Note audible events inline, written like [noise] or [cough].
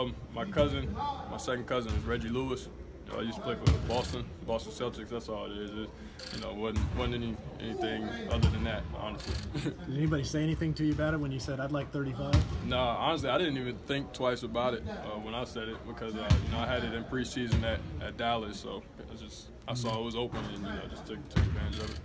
Um, my cousin, my second cousin is Reggie Lewis. You know, I used to play for Boston, Boston Celtics. That's all it is. It, you know, wasn't wasn't any, anything other than that, honestly. [laughs] Did anybody say anything to you about it when you said I'd like 35? no, honestly, I didn't even think twice about it uh, when I said it because uh, you know I had it in preseason at, at Dallas, so I just I saw it was open and you know just took, took advantage of it.